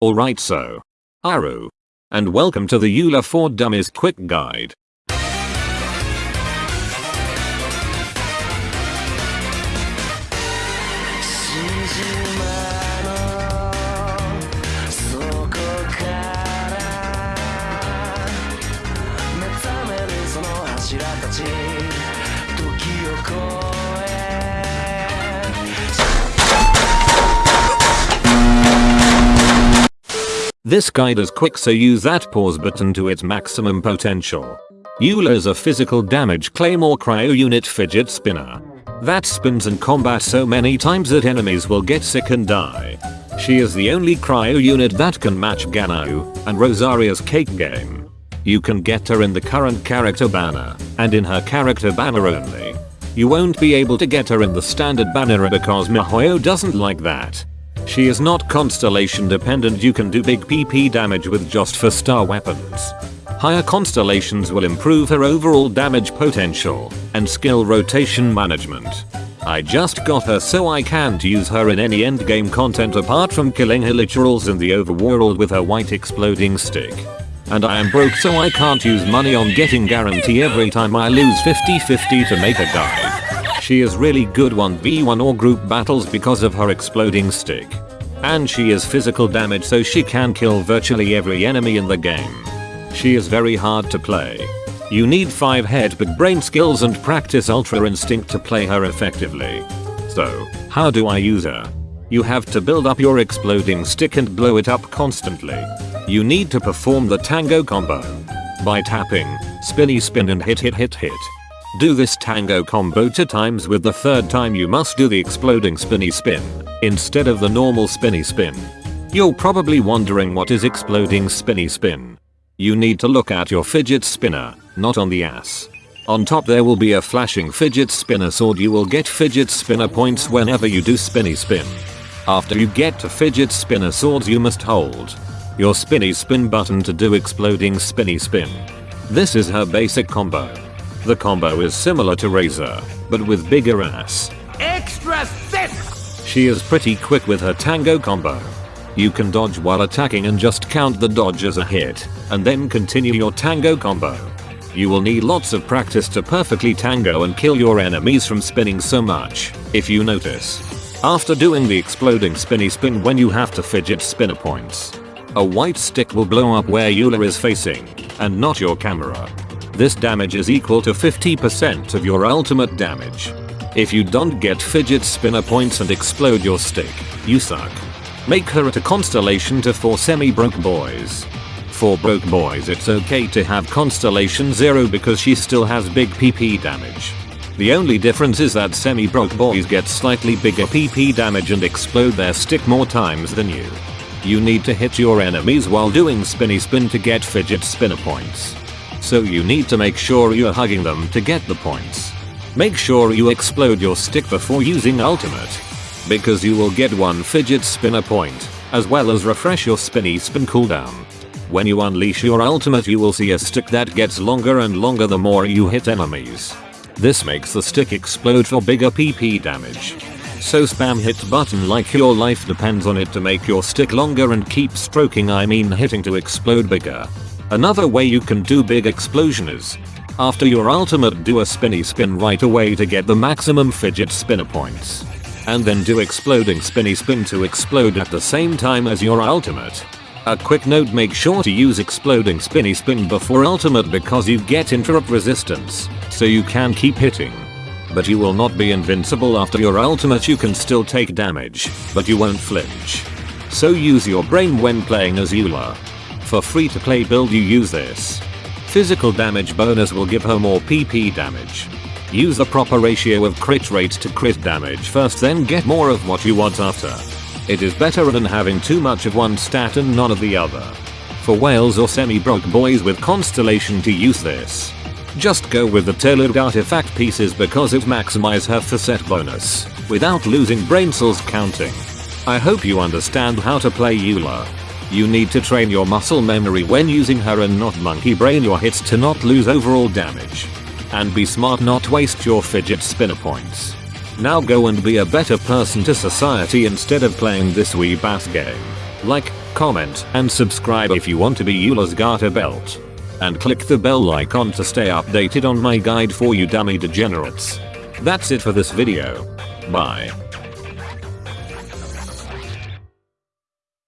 Alright so. Aru. And welcome to the Eula for Dummies quick guide. This guide is quick so use that pause button to its maximum potential. Eula is a physical damage claymore cryo unit fidget spinner. That spins in combat so many times that enemies will get sick and die. She is the only cryo unit that can match Ganyu and Rosaria's cake game. You can get her in the current character banner and in her character banner only. You won't be able to get her in the standard banner because miHoYo doesn't like that. She is not constellation dependent you can do big PP damage with just 4 star weapons. Higher constellations will improve her overall damage potential and skill rotation management. I just got her so I can't use her in any endgame content apart from killing her literals in the overworld with her white exploding stick. And I am broke so I can't use money on getting guarantee every time I lose 50-50 to make a guide. She is really good 1v1 or group battles because of her exploding stick. And she is physical damage so she can kill virtually every enemy in the game. She is very hard to play. You need 5 head big brain skills and practice ultra instinct to play her effectively. So, how do I use her? You have to build up your exploding stick and blow it up constantly. You need to perform the tango combo. By tapping, spinny spin and hit hit hit hit. Do this tango combo two times with the third time you must do the exploding spinny spin instead of the normal spinny spin. You're probably wondering what is exploding spinny spin. You need to look at your fidget spinner, not on the ass. On top there will be a flashing fidget spinner sword you will get fidget spinner points whenever you do spinny spin. After you get to fidget spinner swords you must hold your spinny spin button to do exploding spinny spin. This is her basic combo. The combo is similar to Razor, but with bigger ass. Extra thick! She is pretty quick with her tango combo. You can dodge while attacking and just count the dodge as a hit, and then continue your tango combo. You will need lots of practice to perfectly tango and kill your enemies from spinning so much, if you notice. After doing the exploding spinny spin when you have to fidget spinner points. A white stick will blow up where Eula is facing, and not your camera. This damage is equal to 50% of your ultimate damage. If you don't get fidget spinner points and explode your stick, you suck. Make her at a constellation to 4 semi-broke boys. For broke boys it's okay to have constellation 0 because she still has big PP damage. The only difference is that semi-broke boys get slightly bigger PP damage and explode their stick more times than you. You need to hit your enemies while doing spinny spin to get fidget spinner points so you need to make sure you're hugging them to get the points. Make sure you explode your stick before using ultimate. Because you will get one fidget spinner point, as well as refresh your spinny spin cooldown. When you unleash your ultimate you will see a stick that gets longer and longer the more you hit enemies. This makes the stick explode for bigger PP damage. So spam hit button like your life depends on it to make your stick longer and keep stroking I mean hitting to explode bigger. Another way you can do big explosion is after your ultimate do a spinny spin right away to get the maximum fidget spinner points. And then do exploding spinny spin to explode at the same time as your ultimate. A quick note make sure to use exploding spinny spin before ultimate because you get interrupt resistance, so you can keep hitting. But you will not be invincible after your ultimate you can still take damage, but you won't flinch. So use your brain when playing as Eula. For free to play build you use this. Physical damage bonus will give her more PP damage. Use the proper ratio of crit rate to crit damage first then get more of what you want after. It is better than having too much of one stat and none of the other. For whales or semi-broke boys with Constellation to use this. Just go with the tailored artifact pieces because it maximize her facet bonus, without losing brain cells counting. I hope you understand how to play Eula. You need to train your muscle memory when using her and not monkey brain your hits to not lose overall damage. And be smart not waste your fidget spinner points. Now go and be a better person to society instead of playing this wee bass game. Like, comment, and subscribe if you want to be Eula's garter belt. And click the bell icon to stay updated on my guide for you dummy degenerates. That's it for this video. Bye.